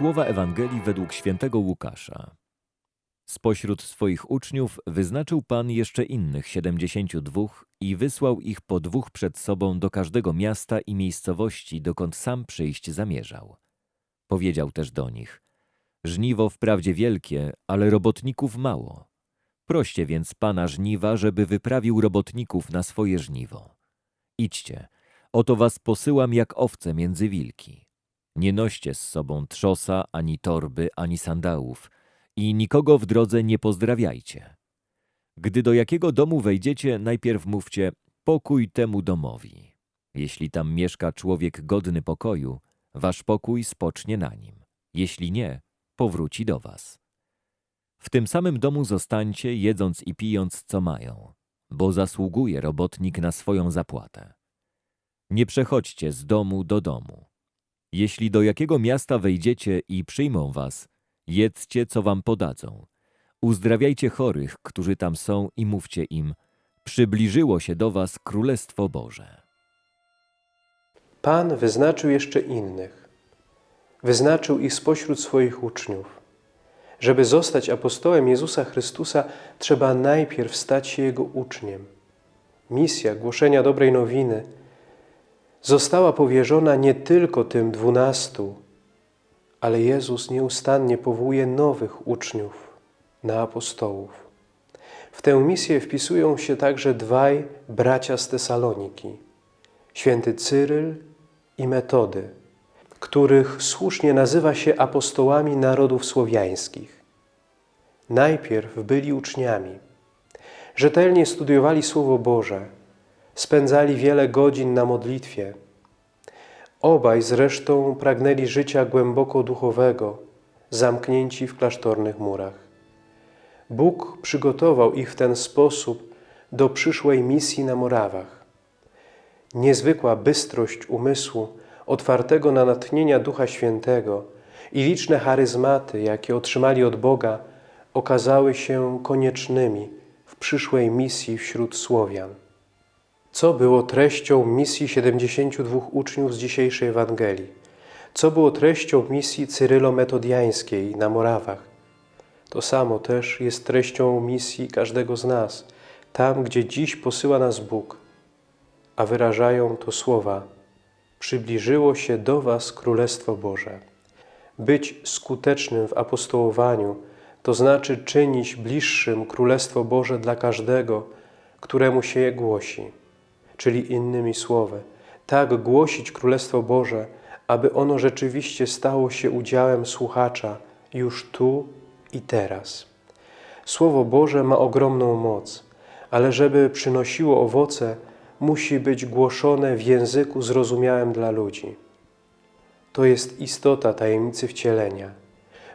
Słowa Ewangelii według świętego Łukasza. Spośród swoich uczniów wyznaczył Pan jeszcze innych siedemdziesięciu dwóch i wysłał ich po dwóch przed sobą do każdego miasta i miejscowości, dokąd sam przyjść zamierzał. Powiedział też do nich, żniwo wprawdzie wielkie, ale robotników mało. Proście więc Pana żniwa, żeby wyprawił robotników na swoje żniwo. Idźcie, oto was posyłam jak owce między wilki. Nie noście z sobą trzosa, ani torby, ani sandałów i nikogo w drodze nie pozdrawiajcie. Gdy do jakiego domu wejdziecie, najpierw mówcie pokój temu domowi. Jeśli tam mieszka człowiek godny pokoju, wasz pokój spocznie na nim. Jeśli nie, powróci do was. W tym samym domu zostańcie, jedząc i pijąc, co mają, bo zasługuje robotnik na swoją zapłatę. Nie przechodźcie z domu do domu. Jeśli do jakiego miasta wejdziecie i przyjmą was, jedzcie, co wam podadzą. Uzdrawiajcie chorych, którzy tam są i mówcie im, przybliżyło się do was Królestwo Boże. Pan wyznaczył jeszcze innych. Wyznaczył ich spośród swoich uczniów. Żeby zostać apostołem Jezusa Chrystusa, trzeba najpierw stać się Jego uczniem. Misja głoszenia dobrej nowiny została powierzona nie tylko tym dwunastu, ale Jezus nieustannie powołuje nowych uczniów na apostołów. W tę misję wpisują się także dwaj bracia z Tesaloniki, święty Cyryl i Metody, których słusznie nazywa się apostołami narodów słowiańskich. Najpierw byli uczniami, rzetelnie studiowali Słowo Boże, spędzali wiele godzin na modlitwie. Obaj zresztą pragnęli życia głęboko duchowego, zamknięci w klasztornych murach. Bóg przygotował ich w ten sposób do przyszłej misji na Morawach. Niezwykła bystrość umysłu, otwartego na natchnienia Ducha Świętego i liczne charyzmaty, jakie otrzymali od Boga, okazały się koniecznymi w przyszłej misji wśród Słowian. Co było treścią misji 72 uczniów z dzisiejszej Ewangelii? Co było treścią misji cyrylo-metodiańskiej na Morawach? To samo też jest treścią misji każdego z nas, tam, gdzie dziś posyła nas Bóg, a wyrażają to słowa Przybliżyło się do Was Królestwo Boże. Być skutecznym w apostołowaniu to znaczy czynić bliższym Królestwo Boże dla każdego, któremu się je głosi. Czyli innymi słowy, tak głosić Królestwo Boże, aby ono rzeczywiście stało się udziałem słuchacza już tu i teraz. Słowo Boże ma ogromną moc, ale żeby przynosiło owoce, musi być głoszone w języku zrozumiałym dla ludzi. To jest istota tajemnicy wcielenia.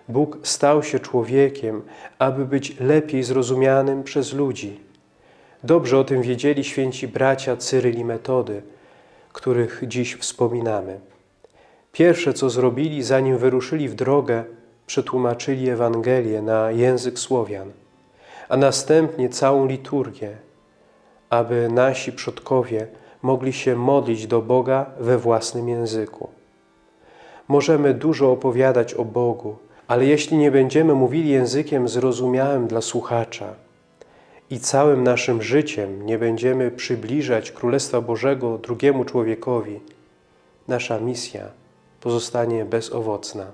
Bóg stał się człowiekiem, aby być lepiej zrozumianym przez ludzi. Dobrze o tym wiedzieli święci bracia Cyryl i Metody, których dziś wspominamy. Pierwsze, co zrobili, zanim wyruszyli w drogę, przetłumaczyli Ewangelię na język Słowian, a następnie całą liturgię, aby nasi przodkowie mogli się modlić do Boga we własnym języku. Możemy dużo opowiadać o Bogu, ale jeśli nie będziemy mówili językiem zrozumiałym dla słuchacza i całym naszym życiem nie będziemy przybliżać Królestwa Bożego drugiemu człowiekowi, nasza misja pozostanie bezowocna.